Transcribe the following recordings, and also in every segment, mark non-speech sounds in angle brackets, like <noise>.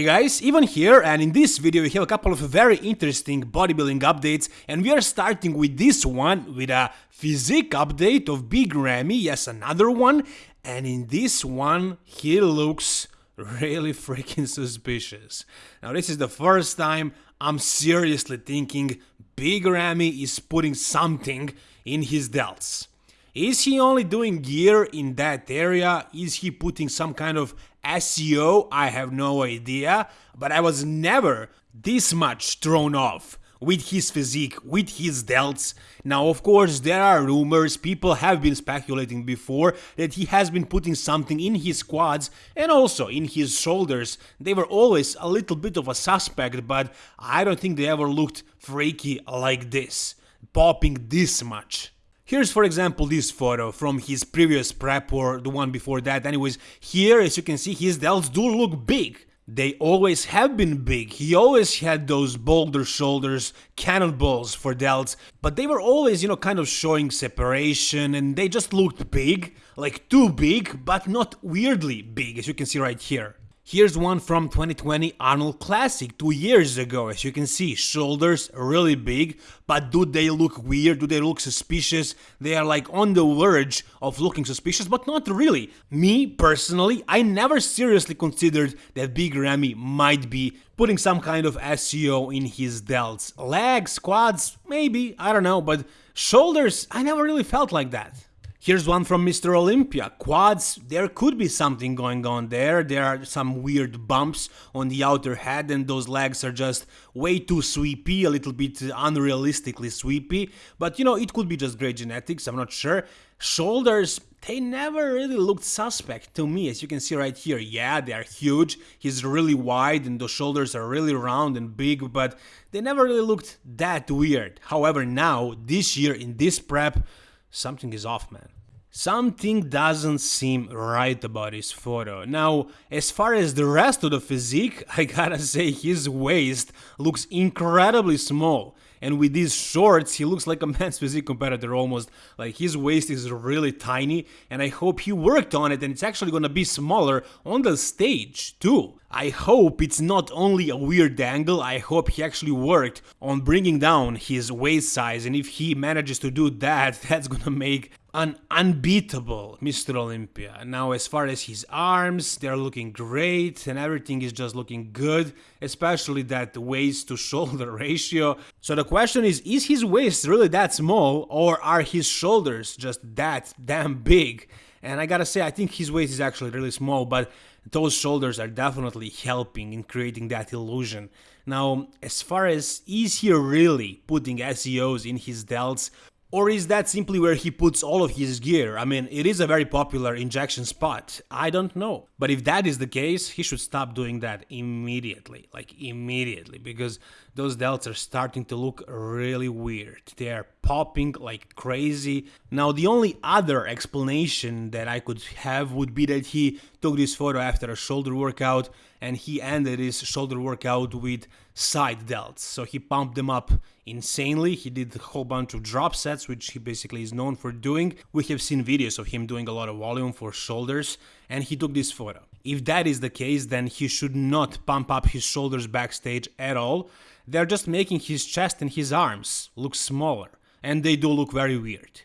Hey guys, Ivan here and in this video we have a couple of very interesting bodybuilding updates and we are starting with this one with a physique update of Big Ramy, yes another one and in this one he looks really <laughs> freaking suspicious. Now this is the first time I'm seriously thinking Big Ramy is putting something in his delts. Is he only doing gear in that area? Is he putting some kind of SEO? I have no idea, but I was never this much thrown off with his physique, with his delts. Now, of course, there are rumors, people have been speculating before that he has been putting something in his quads and also in his shoulders. They were always a little bit of a suspect, but I don't think they ever looked freaky like this, popping this much. Here's for example this photo from his previous prep or the one before that. Anyways, here as you can see his delts do look big. They always have been big. He always had those boulder shoulders, cannonballs for delts, but they were always, you know, kind of showing separation and they just looked big, like too big, but not weirdly big as you can see right here. Here's one from 2020 Arnold Classic, two years ago, as you can see, shoulders really big, but do they look weird, do they look suspicious? They are like on the verge of looking suspicious, but not really. Me, personally, I never seriously considered that Big Ramy might be putting some kind of SEO in his delts. Legs, quads, maybe, I don't know, but shoulders, I never really felt like that. Here's one from Mr. Olympia. Quads, there could be something going on there. There are some weird bumps on the outer head and those legs are just way too sweepy, a little bit unrealistically sweepy. But you know, it could be just great genetics, I'm not sure. Shoulders, they never really looked suspect to me, as you can see right here. Yeah, they are huge, he's really wide and those shoulders are really round and big, but they never really looked that weird. However, now, this year in this prep, something is off, man. Something doesn't seem right about his photo. Now, as far as the rest of the physique, <laughs> I gotta say his waist looks incredibly small. And with these shorts, he looks like a men's physique competitor almost. Like his waist is really tiny, and I hope he worked on it and it's actually gonna be smaller on the stage too. I hope it's not only a weird angle, I hope he actually worked on bringing down his waist size and if he manages to do that, <laughs> that's gonna make an unbeatable Mr. Olympia. Now as far as his arms, they're looking great and everything is just looking good, especially that waist to <laughs> shoulder ratio. So the question is, is his waist really that small or are his shoulders just that damn big? And I gotta say, I think his waist is actually really small, but those shoulders are definitely helping in creating that illusion. Now, as far as is he really putting SEOs in his delts, or is that simply where he puts all of his gear? I mean, it is a very popular injection spot. I don't know. But if that is the case, he should stop doing that immediately. Like, immediately. Because those delts are starting to look really weird. They are popping like crazy. Now, the only other explanation that I could have would be that he took this photo after a shoulder workout and he ended his shoulder workout with side delts. So he pumped them up insanely. He did a whole bunch of drop sets, which he basically is known for doing. We have seen videos of him doing a lot of volume for shoulders, and he took this photo. If that is the case, then he should not pump up his shoulders backstage at all. They're just making his chest and his arms look smaller, and they do look very weird.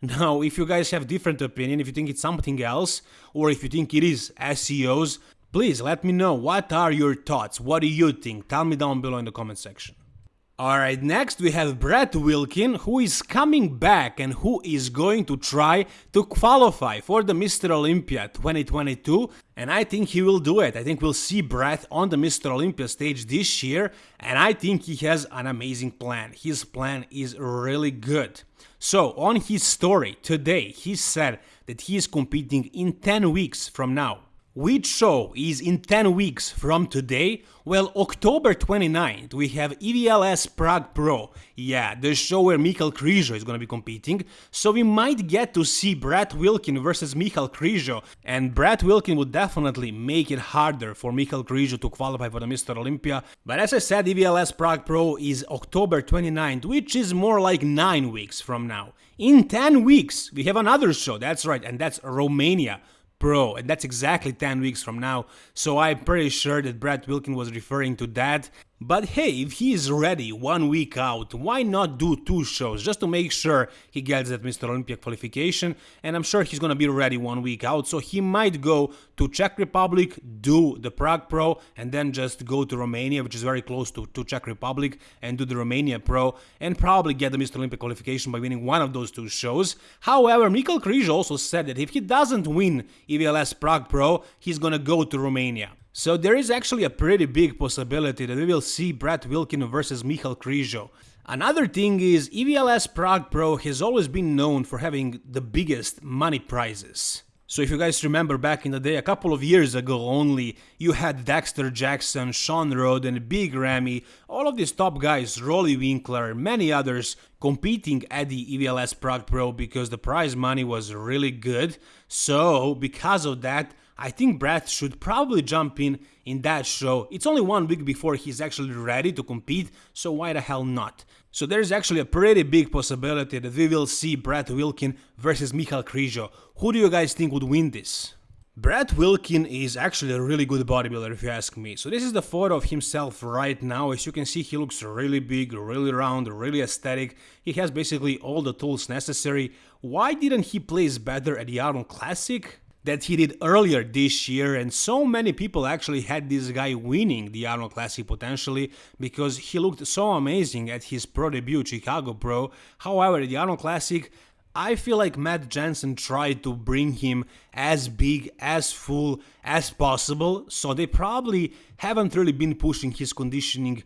Now, if you guys have different opinion, if you think it's something else, or if you think it is SEOs, Please let me know what are your thoughts, what do you think, tell me down below in the comment section. Alright, next we have Brett Wilkin who is coming back and who is going to try to qualify for the Mr. Olympia 2022 and I think he will do it. I think we'll see Brett on the Mr. Olympia stage this year and I think he has an amazing plan. His plan is really good. So on his story today he said that he is competing in 10 weeks from now which show is in 10 weeks from today? Well, October 29th we have EVLS Prague Pro, yeah, the show where Michal Krizo is gonna be competing, so we might get to see Brett Wilkin versus Michal Krizo, and Brett Wilkin would definitely make it harder for Michal Krizo to qualify for the Mr. Olympia, but as I said, EVLS Prague Pro is October 29th, which is more like 9 weeks from now. In 10 weeks, we have another show, that's right, and that's Romania. Pro, and that's exactly 10 weeks from now, so I'm pretty sure that Brad Wilkin was referring to that. But hey, if he is ready one week out, why not do two shows just to make sure he gets that Mr. Olympia qualification? And I'm sure he's gonna be ready one week out, so he might go to Czech Republic, do the Prague Pro, and then just go to Romania, which is very close to, to Czech Republic, and do the Romania Pro, and probably get the Mr. Olympia qualification by winning one of those two shows. However, Michal Krizo also said that if he doesn't win EVLS Prague Pro, he's gonna go to Romania. So there is actually a pretty big possibility that we will see Brett Wilkin versus Michal Krizo. Another thing is EVLS Prague Pro has always been known for having the biggest money prizes. So if you guys remember back in the day, a couple of years ago only, you had Dexter Jackson, Shawn Rhoden and Big Ramy, all of these top guys, Roelly Winklaar, many others, competing at the EVLS Prague Pro because the prize money was really good. So because of that, I think Brett should probably jump in in that show. It's only one week before he's actually ready to compete, so why the hell not? So there's actually a pretty big possibility that we will see Brett Wilkin versus Michal Krizo. Who do you guys think would win this? Brett Wilkin is actually a really good bodybuilder if you ask me. So this is the photo of himself right now. As you can see, he looks really big, really round, really aesthetic. He has basically all the tools necessary. Why didn't he place better at the Arnold Classic? That he did earlier this year and so many people actually had this guy winning the Arnold Classic potentially because he looked so amazing at his pro debut Chicago Pro. However, the Arnold Classic I feel like Matt Jensen tried to bring him as big, as full as possible, so they probably haven't really been pushing his conditioning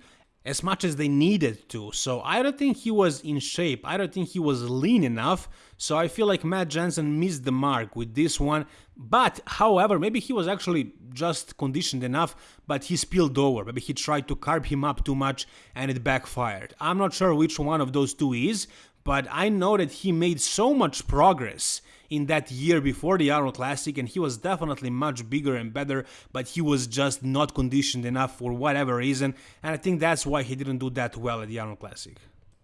as much as they needed to. So I don't think he was in shape. I don't think he was lean enough. So I feel like Matt Jensen missed the mark with this one. But however, maybe he was actually just conditioned enough, but he spilled over. Maybe he tried to carb him up too much and it backfired. I'm not sure which one of those two is, but I know that he made so much progress in that year before the Arnold Classic and he was definitely much bigger and better but he was just not conditioned enough for whatever reason and I think that's why he didn't do that well at the Arnold Classic.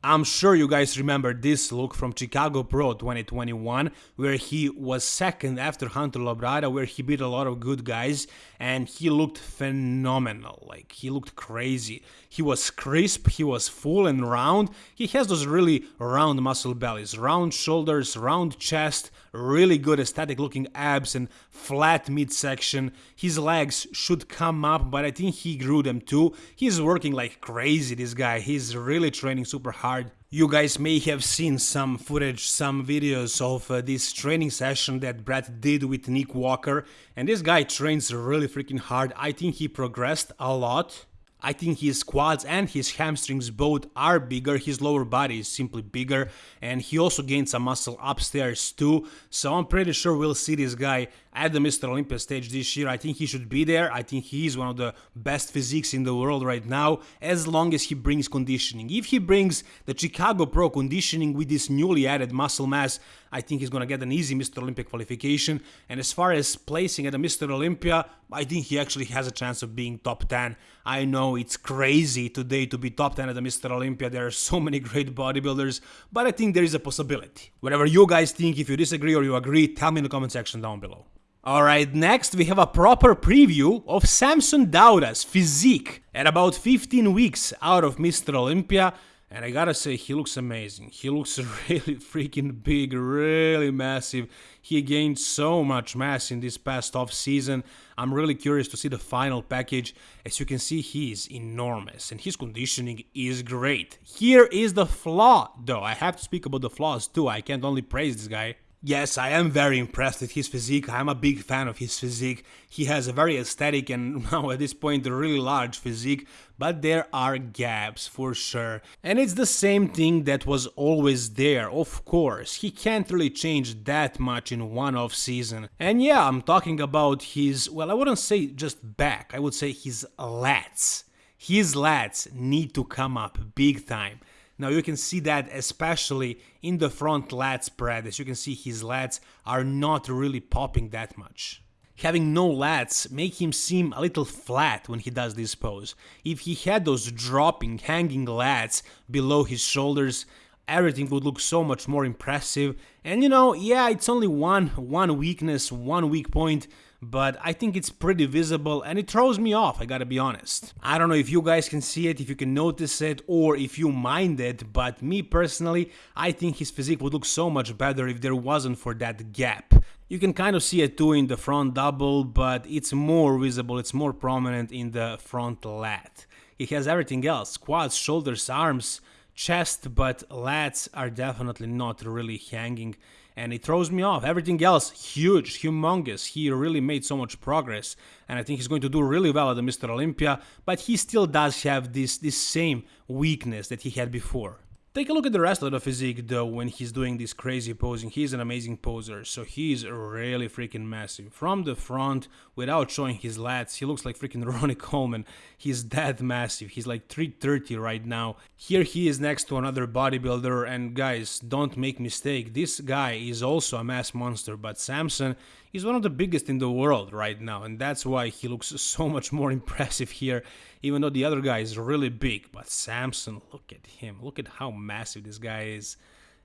I'm sure you guys remember this look from Chicago Pro 2021, where he was second after Hunter Labrada, where he beat a lot of good guys, and he looked phenomenal. Like, he looked crazy. He was crisp, he was full and round. He has those really round muscle bellies, round shoulders, round chest, really good aesthetic looking abs, and flat midsection. His legs should come up, but I think he grew them too. He's working like crazy, this guy. He's really training super hard You guys may have seen some footage, some videos of uh, this training session that Brett did with Nick Walker, and this guy trains really freaking hard. I think he progressed a lot. I think his quads and his hamstrings both are bigger, his lower body is simply bigger, and he also gained some muscle upstairs too, so I'm pretty sure we'll see this guy at the Mr. Olympia stage this year. I think he should be there. I think he is one of the best physiques in the world right now, as long as he brings conditioning. If he brings the Chicago Pro conditioning with this newly added muscle mass, I think he's gonna get an easy Mr. Olympia qualification. And as far as placing at the Mr. Olympia, I think he actually has a chance of being top 10. I know it's crazy today to be top 10 at the Mr. Olympia. There are so many great bodybuilders, but I think there is a possibility. Whatever you guys think, if you disagree or you agree, tell me in the comment section down below. Alright, next we have a proper preview of Samson Dauda's physique at about 15 weeks out of Mr. Olympia. And I gotta say, he looks amazing. He looks <laughs> really freaking big, really massive. He gained so much mass in this past off season. I'm really curious to see the final package. As you can see, he is enormous and his conditioning is great. Here is the flaw, though. I have to speak about the flaws too. I can't only praise this guy. Yes, I am very impressed with his physique. I'm a big fan of his physique. He has a very aesthetic and <laughs> now at this point a really large physique, but there are gaps for sure. And it's the same thing that was always there, of course. He can't really change that much in one off season. And yeah, I'm talking about his, well, I wouldn't say just back, I would say his lats. His lats need to come up big time. Now you can see that especially in the front lat spread, as you can see his lats are not really popping that much. Having no lats make him seem a little flat when he does this pose. If he had those dropping, hanging lats below his shoulders, everything would look so much more impressive. And you know, yeah, it's only one one weakness, one weak point, but I think it's pretty visible and it throws me off, I gotta be honest. I don't know if you guys can see it, if you can notice it, or if you mind it, but me personally, I think his physique would look so much better if there wasn't for that gap. You can kind of see it too in the front double, but it's more visible, it's more prominent in the front lat. He has everything else, quads, shoulders, arms, chest, but lats are definitely not really hanging and it throws me off. Everything else, huge, humongous. He really made so much progress, and I think he's going to do really well at the Mr. Olympia, but he still does have this, this same weakness that he had before. Take a look at the rest of the physique though when he's doing this crazy posing. He's an amazing poser, so he's really freaking massive. From the front, without showing his lats, he looks like freaking <laughs> Ronnie Coleman. He's that massive. He's like 330 right now. Here he is next to another bodybuilder and guys, don't make mistake. This guy is also a mass monster, but Samson is one of the biggest in the world right now and that's why he looks so much more <laughs> impressive here even though the other guy is really big. But Samson, look at him. Look at how massive this guy is.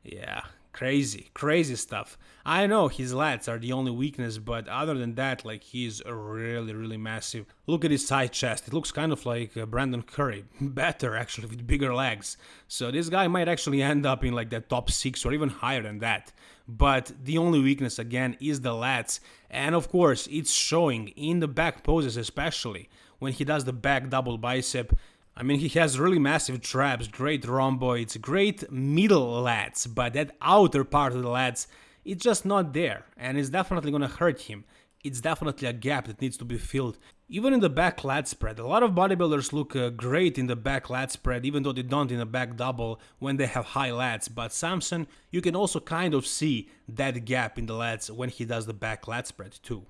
Yeah, crazy, crazy stuff. I know his lats are the only weakness, but other than that, like he's really, really massive. Look at his side chest. It looks kind of like uh, Brandon Curry, <laughs> better actually with bigger legs. So this guy might actually end up in like the top six or even higher than that. But the only weakness again is the lats, and of course it's showing in the back poses especially when he does the back double bicep. I mean, he has really massive traps, great rhomboids, great middle lats, but that outer part of the lats, it's just not there, and it's definitely gonna hurt him. It's definitely a gap that needs to be filled. Even in the back lat spread, a lot of bodybuilders look uh, great in the back lat spread, even though they don't in the back double when they have high lats. But Samson, you can also kind of see that gap in the lats when he does the back lat spread too.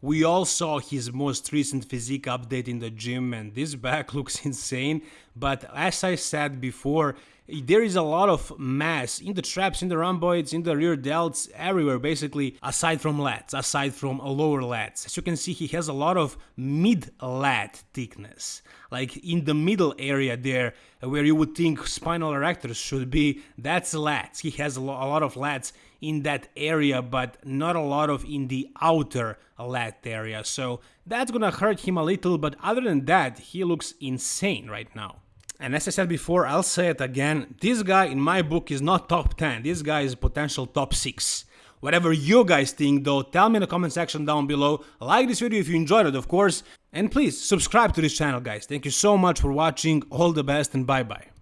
We all saw his most recent physique update in the gym and this <laughs> back looks insane, but as I said before, there is a lot of mass in the traps, in the rhomboids, in the rear delts, everywhere basically, aside from lats, aside from lower lats. As you can see, he has a lot of mid-lat thickness, like in the middle area there, where you would think spinal erectors should be, that's lats. He has a, lo a lot of lats in that area, but not a lot of in the outer lat area. So that's gonna hurt him a little, but other than that, he looks insane right now. And as I said before, I'll say it again, this guy in my book is not top 10, this guy is potential top 6. Whatever you guys think though, tell me in the comment section down below, like this video if you enjoyed it of course, and please subscribe to this channel guys. Thank you so much for watching, all the best and bye bye.